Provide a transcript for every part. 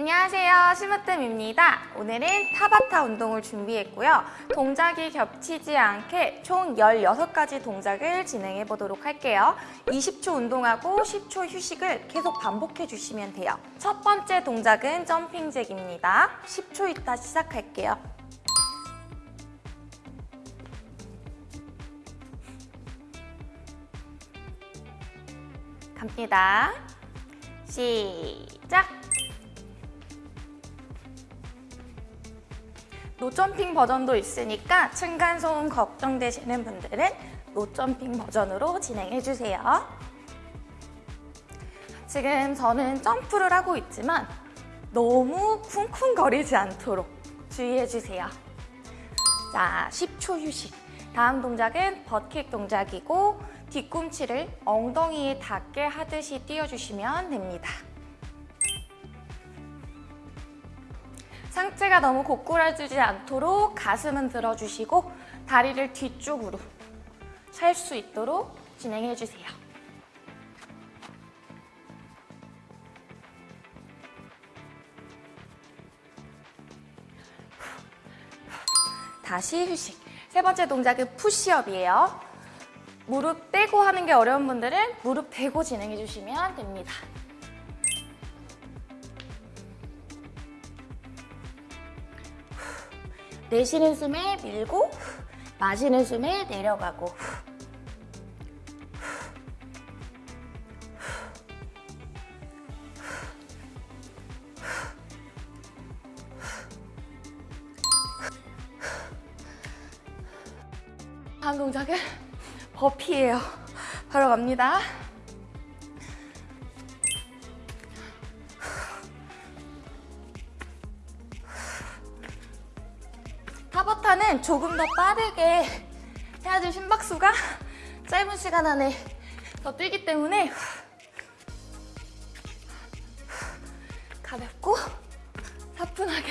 안녕하세요. 심으뜸입니다. 오늘은 타바타 운동을 준비했고요. 동작이 겹치지 않게 총 16가지 동작을 진행해 보도록 할게요. 20초 운동하고 10초 휴식을 계속 반복해 주시면 돼요. 첫 번째 동작은 점핑잭입니다. 10초 있다 시작할게요. 갑니다. 시작 노점핑 버전도 있으니까 층간소음 걱정되시는 분들은 노점핑 버전으로 진행해주세요. 지금 저는 점프를 하고 있지만 너무 쿵쿵거리지 않도록 주의해주세요. 자, 10초 휴식. 다음 동작은 버킥 동작이고 뒤꿈치를 엉덩이에 닿게 하듯이 띄워주시면 됩니다. 상체가 너무 고꾸라지지 않도록 가슴은 들어주시고 다리를 뒤쪽으로 찰 수 있도록 진행해주세요. 다시 휴식. 세 번째 동작은 푸시업이에요. 무릎 떼고 하는 게 어려운 분들은 무릎 대고 진행해주시면 됩니다. 내쉬는 숨에 밀고 마시는 숨에 내려가고 다음 동작은 버피예요. 바로 갑니다. 조금 더 빠르게 해야지 심박수가 짧은 시간 안에 더 뛰기 때문에 가볍고 사뿐하게.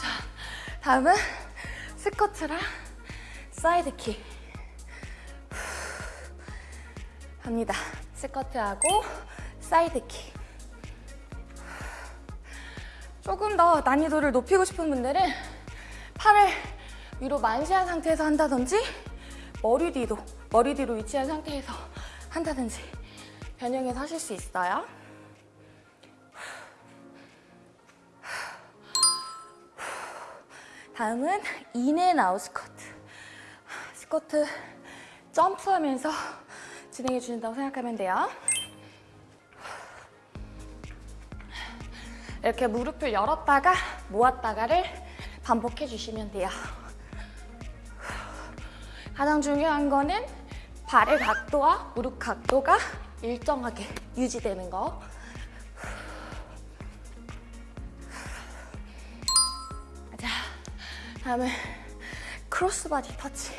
자, 다음은 squat랑 side kick 갑니다. squat하고 side kick. 조금 더 난이도를 높이고 싶은 분들은 팔을 위로 만세한 상태에서 한다든지 머리 뒤도 머리 뒤로 위치한 상태에서 한다든지 변형해서 하실 수 있어요. 다음은 인앤아웃 스쿼트. 스쿼트 점프하면서 진행해 주신다고 생각하면 돼요. 이렇게 무릎을 열었다가 모았다가를 반복해 주시면 돼요. 가장 중요한 거는 발의 각도와 무릎 각도가 일정하게 유지되는 거. 자, 다음은 크로스바디 터치.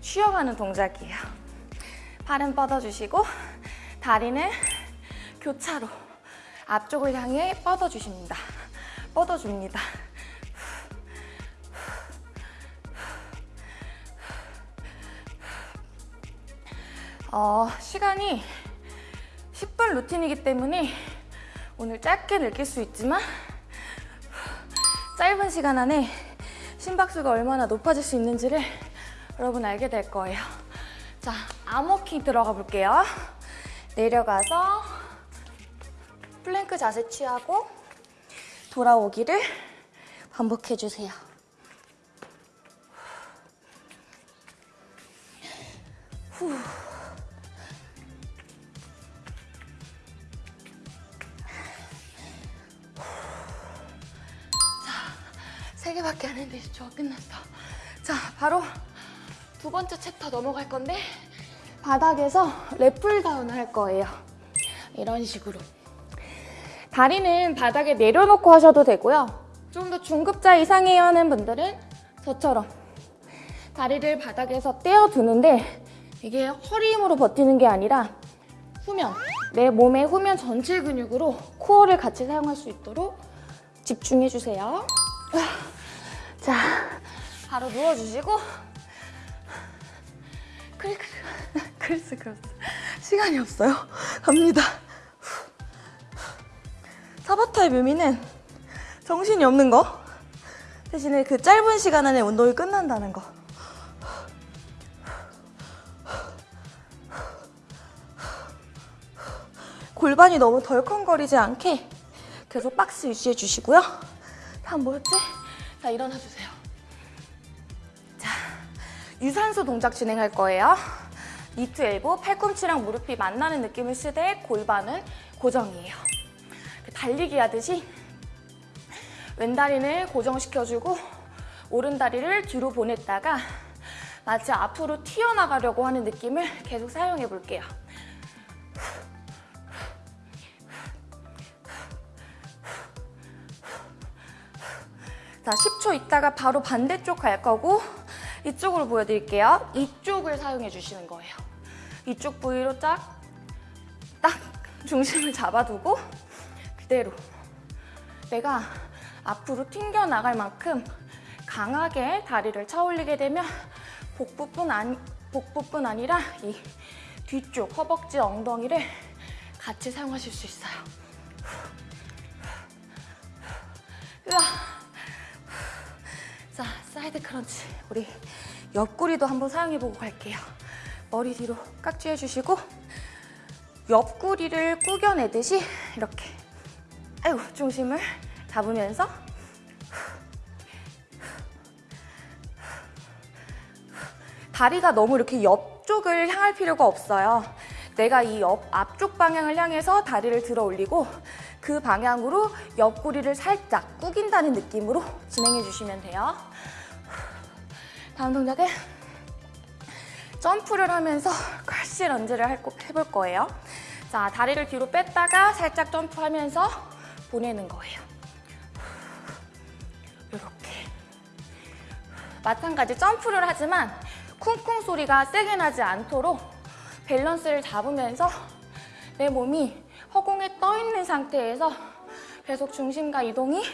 쉬어가는 동작이에요. 팔은 뻗어주시고 다리는 교차로 앞쪽을 향해 뻗어주십니다. 뻗어줍니다. 어, 시간이 10분 루틴이기 때문에 오늘 짧게 느낄 수 있지만 짧은 시간 안에 심박수가 얼마나 높아질 수 있는지를 여러분 알게 될 거예요. 자, arm walking 들어가 볼게요. 내려가서 플랭크 자세 취하고 돌아오기를 반복해주세요. 후. 개밖에 안 했는데 저 끝났어. 자, 바로 두 번째 챕터 넘어갈 건데 바닥에서 lat pulldown을 할 거예요. 이런 식으로. 다리는 바닥에 내려놓고 하셔도 되고요. 좀 더 중급자 이상이에요 하는 분들은 저처럼 다리를 바닥에서 떼어두는데 이게 허리 힘으로 버티는 게 아니라 후면, 내 몸의 후면 전체 근육으로 코어를 같이 사용할 수 있도록 집중해주세요. 자, 바로 누워주시고 크리크 criss cross 시간이 없어요. 갑니다. 타바타의 묘미는 정신이 없는 거 대신에 그 짧은 시간 안에 운동이 끝난다는 거. 골반이 너무 덜컹거리지 않게 계속 박스 유지해 주시고요. 다음 뭐였지? 자, 일어나 주세요. 자, 유산소 동작 진행할 거예요. 니트 엘보, 팔꿈치랑 무릎이 만나는 느낌을 쓰되 골반은 고정이에요. 달리기 하듯이 왼다리를 고정시켜주고 오른다리를 뒤로 보냈다가 마치 앞으로 튀어나가려고 하는 느낌을 계속 사용해 볼게요. 자, 10초 있다가 바로 반대쪽 갈 거고 이쪽으로 보여드릴게요. 이쪽을 사용해 주시는 거예요. 이쪽 부위로 딱, 딱 중심을 잡아두고 그대로 내가 앞으로 튕겨나갈 만큼 강하게 다리를 차 올리게 되면 복부뿐, 아니, 복부뿐 아니라 이 뒤쪽 허벅지 엉덩이를 같이 사용하실 수 있어요. 으아. 자, side crunch. 우리 옆구리도 한번 사용해보고 갈게요. 머리 뒤로 깍지 해주시고 옆구리를 구겨내듯이 이렇게 아이고 중심을 잡으면서 다리가 너무 이렇게 옆쪽을 향할 필요가 없어요. 내가 이 옆 앞쪽 방향을 향해서 다리를 들어 올리고 그 방향으로 옆구리를 살짝 구긴다는 느낌으로 진행해 주시면 돼요. 다음 동작은 점프를 하면서 컬시 런지를 할- 해볼 거예요. 자, 다리를 뒤로 뺐다가 살짝 점프하면서 보내는 거예요. 이렇게. 마찬가지 점프를 하지만 쿵쿵 소리가 세게 나지 않도록 밸런스를 잡으면서 내 몸이 허공에 떠 있는 상태에서 계속 중심과 이동이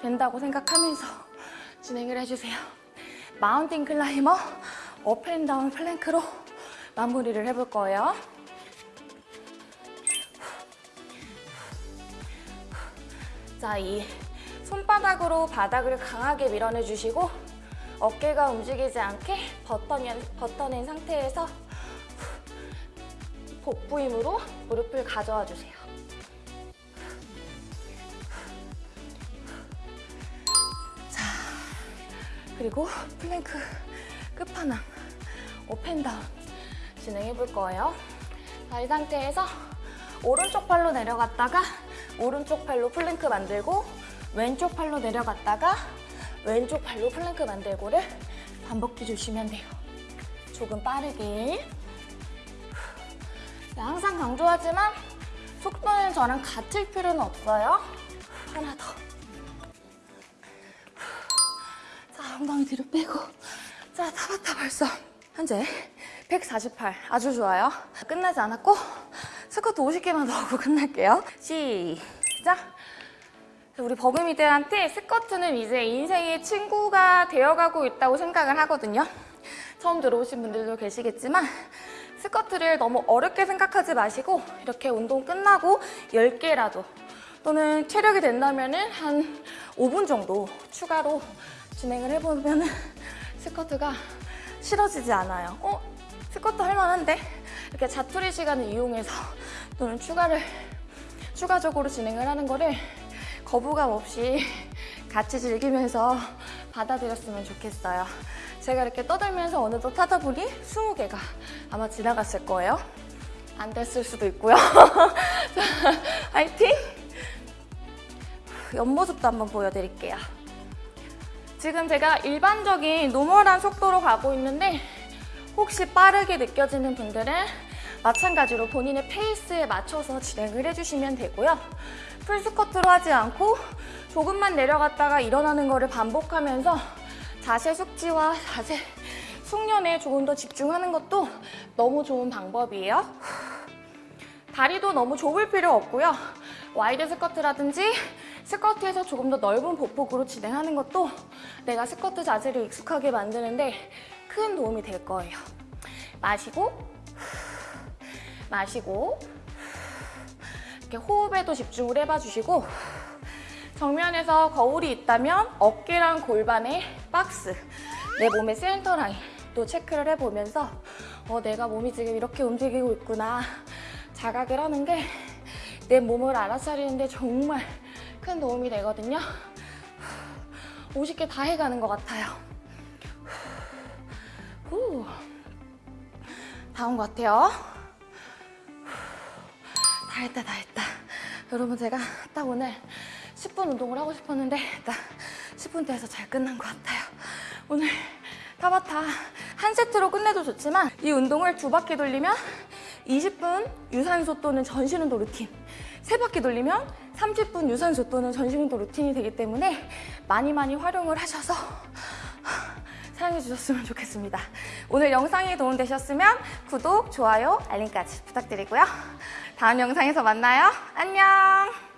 된다고 생각하면서 진행을 해주세요. mountain climber up and down plank로 마무리를 해볼 거예요. 자, 이 손바닥으로 바닥을 강하게 밀어내주시고 어깨가 움직이지 않게 버텨낸, 버텨낸 상태에서 복부 힘으로 무릎을 가져와 주세요. 그리고 플랭크 끝판왕 up and down 진행해 볼 거예요. 자, 이 상태에서 오른쪽 팔로 내려갔다가 오른쪽 팔로 플랭크 만들고 왼쪽 팔로 내려갔다가 왼쪽 팔로 플랭크 만들고를 반복해 주시면 돼요. 조금 빠르게. 네, 항상 강조하지만 속도는 저랑 같을 필요는 없어요. 하나 더. 엉덩이 뒤로 빼고. 자, 타바타 벌써. 현재 148. 아주 좋아요. 끝나지 않았고 스쿼트 50개만 더 하고 끝날게요. 시작! 우리 버금이들한테 스쿼트는 이제 인생의 친구가 되어가고 있다고 생각을 하거든요. 처음 들어오신 분들도 계시겠지만 스쿼트를 너무 어렵게 생각하지 마시고 이렇게 운동 끝나고 10개라도 또는 체력이 된다면 한 5분 정도 추가로 진행을 해보면 스쿼트가 싫어지지 않아요. 어? 스쿼트 할만한데? 이렇게 자투리 시간을 이용해서 또는 추가를 추가적으로 진행을 하는 거를 거부감 없이 같이 즐기면서 받아들였으면 좋겠어요. 제가 이렇게 떠들면서 어느덧 타다 보니 20개가 아마 지나갔을 거예요. 안 됐을 수도 있고요. 자, 화이팅! 옆모습도 한번 보여드릴게요. 지금 제가 일반적인 normal한 속도로 가고 있는데 혹시 빠르게 느껴지는 분들은 마찬가지로 본인의 페이스에 맞춰서 진행을 해주시면 되고요. full 스쿼트로 하지 않고 조금만 내려갔다가 일어나는 거를 반복하면서 자세 숙지와 자세 숙련에 조금 더 집중하는 것도 너무 좋은 방법이에요. 다리도 너무 좁을 필요 없고요. wide 스쿼트라든지 스쿼트에서 조금 더 넓은 보폭으로 진행하는 것도 내가 스쿼트 자세를 익숙하게 만드는데 큰 도움이 될 거예요. 마시고 마시고 이렇게 호흡에도 집중을 해봐 주시고 정면에서 거울이 있다면 어깨랑 골반의 박스 내 몸의 센터 라인 또 체크를 해보면서 어, 내가 몸이 지금 이렇게 움직이고 있구나 자각을 하는 게 내 몸을 알아차리는데 정말 큰 도움이 되거든요. 50개 다 해가는 것 같아요. 후. 다온 것 같아요. 다 했다, 다 했다. 여러분, 제가 딱 오늘 10분 운동을 하고 싶었는데, 딱 10분 돼서 잘 끝난 것 같아요. 오늘 타바타 한 세트로 끝내도 좋지만, 이 운동을 두 바퀴 돌리면 20분 유산소 또는 전신 운동 루틴, 세 바퀴 돌리면 30분 유산소 또는 전신 운동 루틴이 되기 때문에 많이 많이 활용을 하셔서 사랑해 주셨으면 좋겠습니다. 오늘 영상이 도움되셨으면 구독, 좋아요, 알림까지 부탁드리고요. 다음 영상에서 만나요. 안녕!